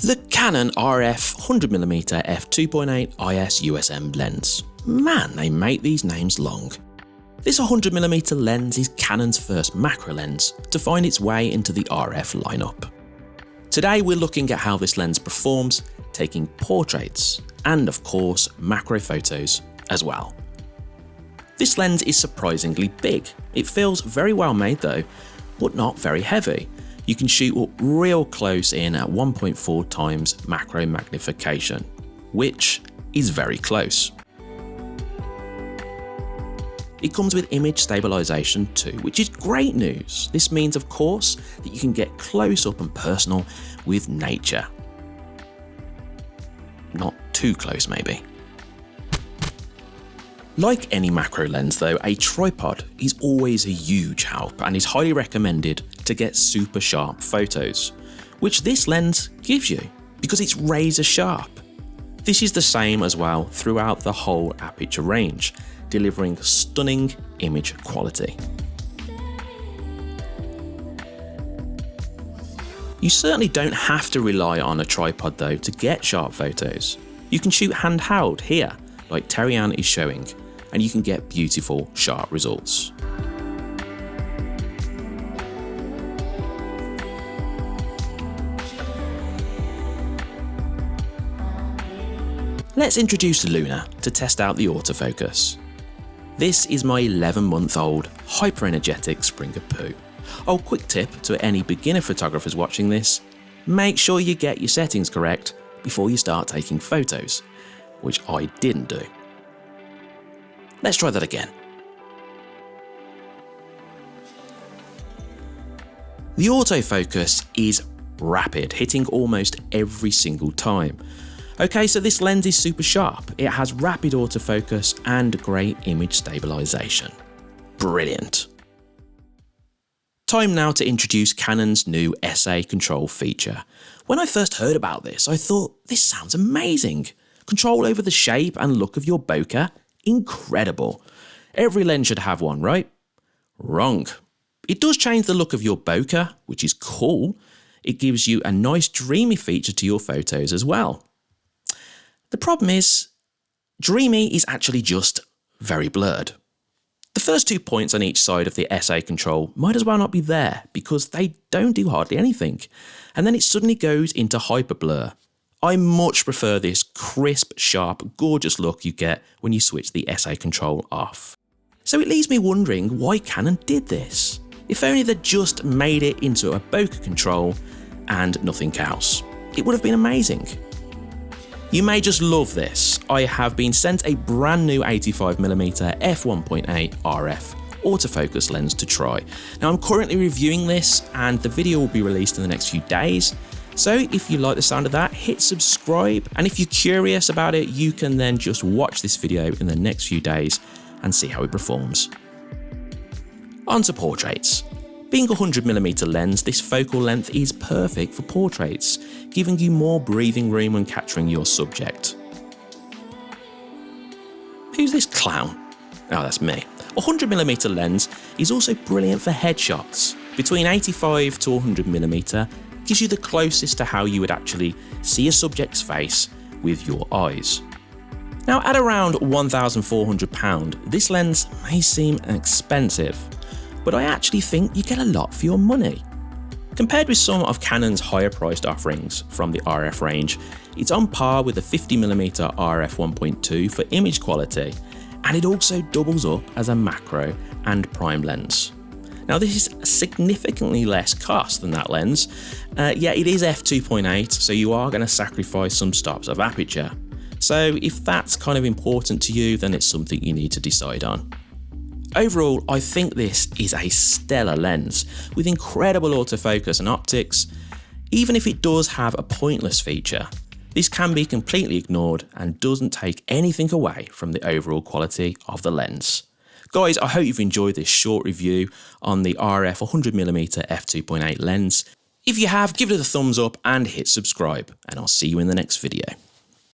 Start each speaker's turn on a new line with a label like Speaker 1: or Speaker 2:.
Speaker 1: The Canon RF 100mm f2.8 IS USM lens. Man, they make these names long. This 100mm lens is Canon's first macro lens to find its way into the RF lineup. Today we're looking at how this lens performs, taking portraits, and of course macro photos as well. This lens is surprisingly big. It feels very well made though, but not very heavy, you can shoot up real close in at 1.4 times macro magnification, which is very close. It comes with image stabilization too, which is great news. This means of course that you can get close up and personal with nature. Not too close maybe. Like any macro lens though, a tripod is always a huge help and is highly recommended to get super sharp photos, which this lens gives you because it's razor sharp. This is the same as well throughout the whole aperture range, delivering stunning image quality. You certainly don't have to rely on a tripod though to get sharp photos. You can shoot handheld here, like Terry-Ann is showing, and you can get beautiful, sharp results. Let's introduce Luna to test out the autofocus. This is my 11 month old hyper energetic Springer Poo. Oh, quick tip to any beginner photographers watching this, make sure you get your settings correct before you start taking photos, which I didn't do. Let's try that again. The autofocus is rapid, hitting almost every single time. Okay, so this lens is super sharp. It has rapid autofocus and great image stabilization. Brilliant. Time now to introduce Canon's new SA control feature. When I first heard about this, I thought, this sounds amazing. Control over the shape and look of your bokeh incredible. Every lens should have one, right? Wrong. It does change the look of your bokeh, which is cool. It gives you a nice dreamy feature to your photos as well. The problem is, dreamy is actually just very blurred. The first two points on each side of the SA control might as well not be there because they don't do hardly anything. And then it suddenly goes into hyper blur, I much prefer this crisp, sharp, gorgeous look you get when you switch the SA control off. So it leaves me wondering why Canon did this. If only they'd just made it into a bokeh control and nothing else. It would have been amazing. You may just love this. I have been sent a brand new 85mm f1.8 RF autofocus lens to try. Now I'm currently reviewing this and the video will be released in the next few days so if you like the sound of that, hit subscribe. And if you're curious about it, you can then just watch this video in the next few days and see how it performs. On to portraits. Being a 100mm lens, this focal length is perfect for portraits, giving you more breathing room when capturing your subject. Who's this clown? Oh, that's me. A 100mm lens is also brilliant for headshots. Between 85 to 100mm, gives you the closest to how you would actually see a subject's face with your eyes. Now at around £1,400, this lens may seem expensive, but I actually think you get a lot for your money. Compared with some of Canon's higher priced offerings from the RF range, it's on par with the 50mm RF 1.2 for image quality, and it also doubles up as a macro and prime lens. Now this is significantly less cost than that lens, uh, yeah it is f2.8 so you are going to sacrifice some stops of aperture. So if that's kind of important to you then it's something you need to decide on. Overall, I think this is a stellar lens with incredible autofocus and optics. Even if it does have a pointless feature, this can be completely ignored and doesn't take anything away from the overall quality of the lens. Guys, I hope you've enjoyed this short review on the RF 100mm f2.8 lens. If you have, give it a thumbs up and hit subscribe, and I'll see you in the next video.